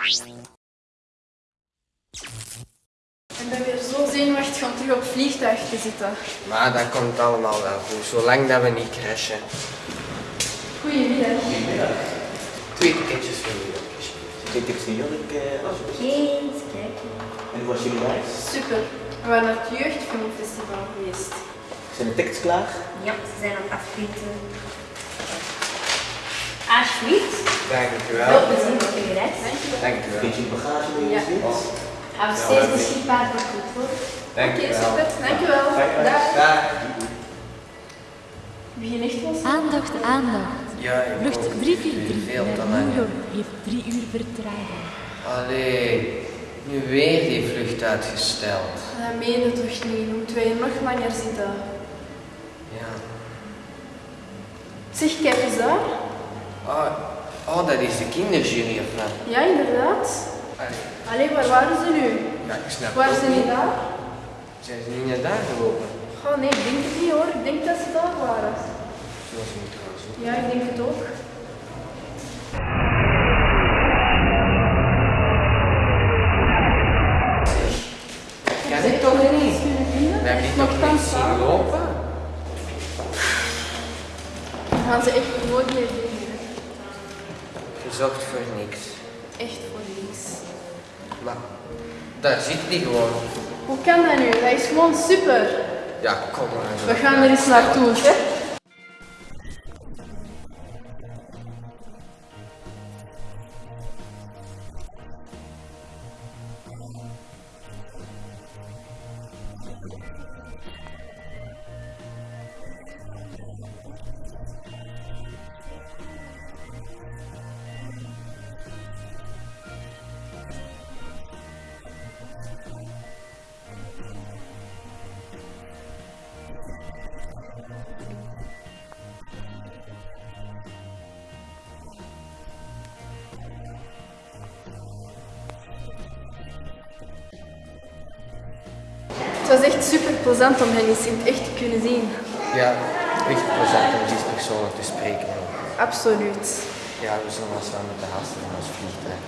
Ik ben weer zo zenuwachtig om terug op het vliegtuig te zitten. Maar dat komt allemaal wel goed, zolang dat we niet crashen. Goedemiddag. Twee ticketjes voor jullie. Twee tips die jullie alsjeblieft. Eens kijken. En hoe was jullie reis? Super. We waren naar het Jeugdfilmfestival geweest. Zijn de tickets klaar? Ja, ze zijn aan het afschieten. Alsjeblieft. Dank u Veel wel. plezier met je reis. Dank u wel. Vind je bagage mee Ja. gezien? Hou steeds beschikbaar voor goed hoor. Dank Oké, u wel. super. Dankjewel. Dag. Begin echt wel Aandacht, aandacht. Ja, ik Vlucht hoop 343 veel te naar New. York heeft drie uur vertraging. Allee, nu weer die vlucht uitgesteld. Dat meen je toch niet? Moeten wij hier nog langer zitten? Ja. Zeg, kijk eens daar. Oh, oh dat is de kinderjury of wat? Ja, inderdaad. Allee, Allee, waar waren ze nu? ja, ik snap Waren ze niet daar? Zijn ze niet naar daar gelopen? Oh nee, ik denk het niet hoor. Ik denk dat ze daar waren. Zoals niet trouwens. ook. Ja, ik denk het ook. Kan dit toch niet? We hebben toch Nogthans niet zien lopen? Dan gaan ze echt nooit meer. Gezocht voor niks. Echt voor niks. Maar daar zit die gewoon. Hoe kan dat nu? Dat is gewoon super. Ja, kom maar. We gaan er eens naartoe. Hè? Was echt super plezant om hen eens in het echt te kunnen zien. Ja, echt plezant om die personen te spreken. Absoluut. Ja, we zullen wel samen met de haast van ons vliegtuig.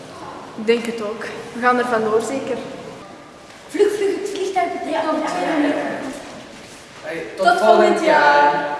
Ik denk het ook. We gaan er vandoor zeker. Vlug, vlug, het vliegtuig betrekt over twee minuten. Hey, Tot volgend jaar.